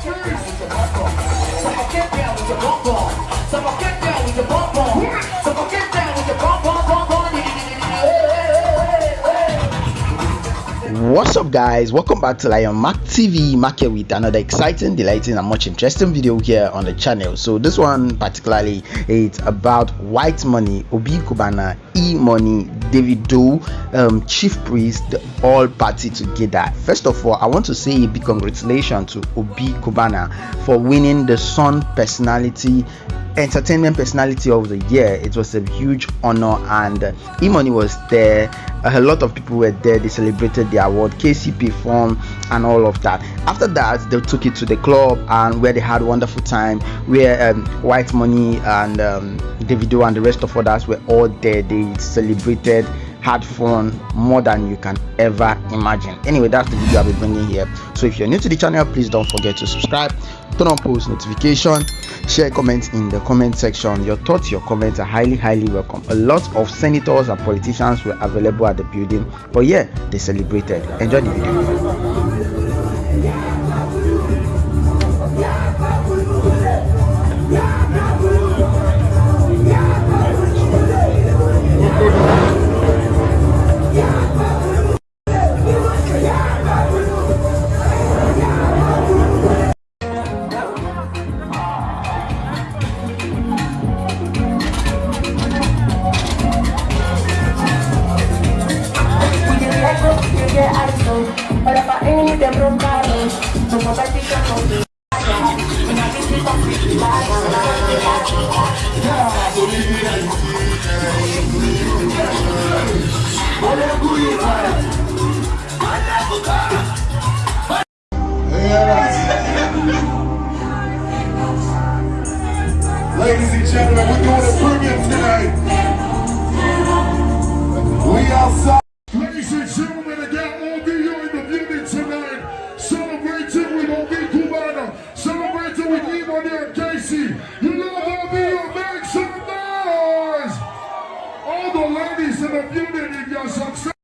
So I get down with your bum bum. I get down with your bum bum. I get down. What's up guys? Welcome back to lion mark tv market with another exciting delighting and much interesting video here on the channel. So this one particularly it's about whitemoney obi cubana e-money davido um, chief priest all party together. First of all i want to say a big congratulations to obi cubana for winning the sun personality entertainment personality of the year. It was a huge honor and uh, e-money was there. A lot of people were there. They celebrated the award kcp form and all of that. After that they took it to the club and where they had wonderful time where um, whitemoney and um, davido and the rest of others were all there. They celebrated had fun more than you can ever imagine. Anyway that's the video i'll be bringing here. So if you're new to the channel please don't forget to subscribe turn on post notification share comments in the comment section. Your thoughts your comments are highly highly welcome. A lot of senators and politicians were available at the building but yeah they celebrated. Enjoy the video Ladies and gentlemen, we're doing a premium tonight. We outside. Emon and KCee. You love OBO, make some noise. All the ladies in the if you're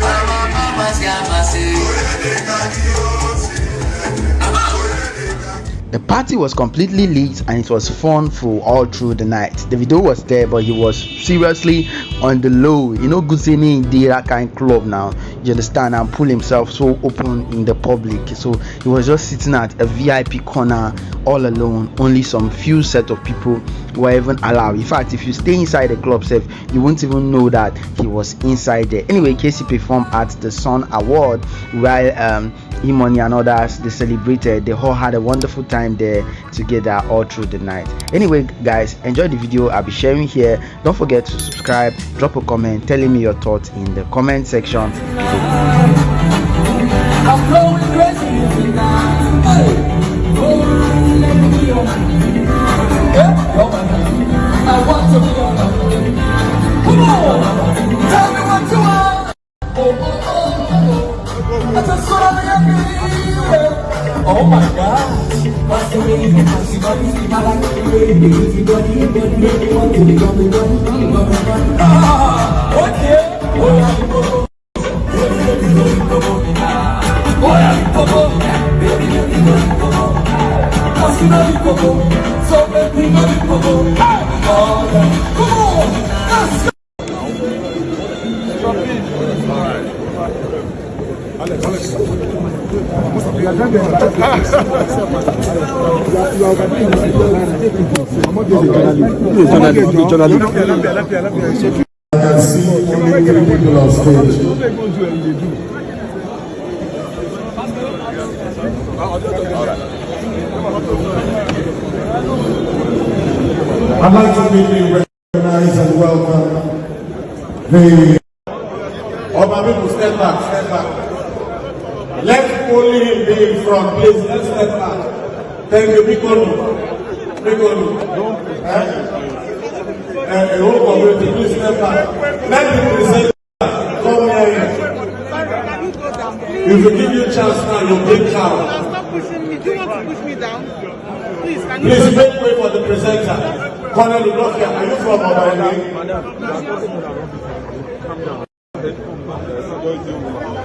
Mama, mama, mama, mama, mama, mama, the party was completely lit and it was fun for all through the night. Davido was there, but he was seriously on the low. You know, saying in that kind club now. You understand? And pull himself so open in the public. So he was just sitting at a VIP corner all alone. Only some few set of people were even allowed. In fact, if you stay inside the club, safe, you won't even know that he was inside there. Anyway, KCee performed at the Sun Award while um, E-Money and others they celebrated. They all had a wonderful time there together all through the night. Anyway, guys, enjoy the video I'll be sharing here. Don't forget to subscribe, drop a comment telling me your thoughts in the comment section. So everybody, come on! Come on! I can see only people on stage. I'd like to quickly recognize and welcome the. All my people, step back, step back. Only him be in front, please. Let's step back. Thank you, Big. Eh? Uh, a whole community, please step back. Let the presenter come here. If we give you a chance now, you'll bring crowd. Stop pushing me. Do you want to push me down? Please, can you? Please make way for the presenter. Colonel Udofia, are you from Obaile?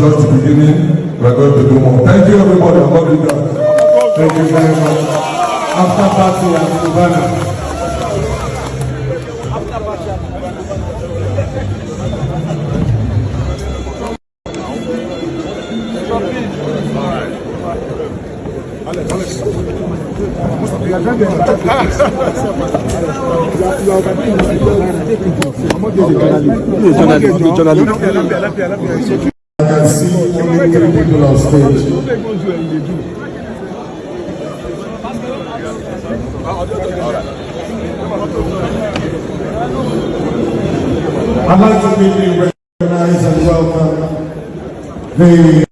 just the beginning. We're going to do more. Thank you, everybody. I'm not done. Thank you very much. After party at Cubana. I can see only three people on stage. I'd like to quickly recognize and welcome the.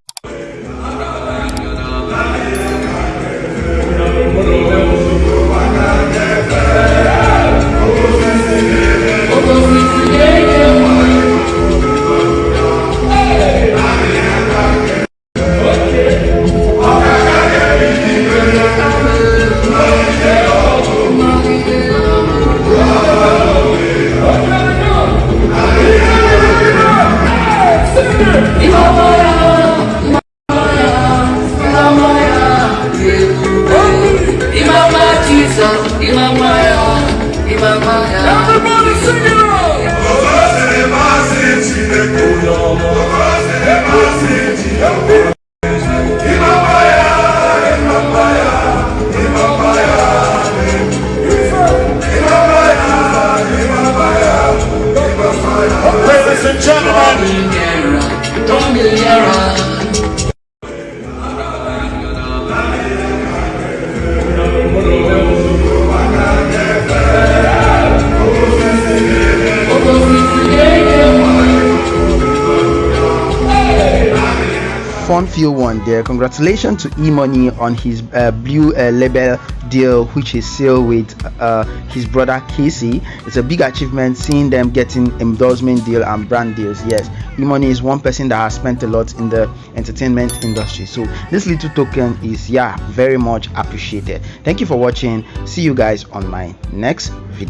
Fun Feel One there. Congratulations to Money on his uh, blue uh, label deal, which is sealed with uh, his brother KCee. It's a big achievement seeing them getting endorsement deal and brand deals. Yes, Money is one person that has spent a lot in the entertainment industry. So this little token is yeah very much appreciated. Thank you for watching. See you guys on my next video.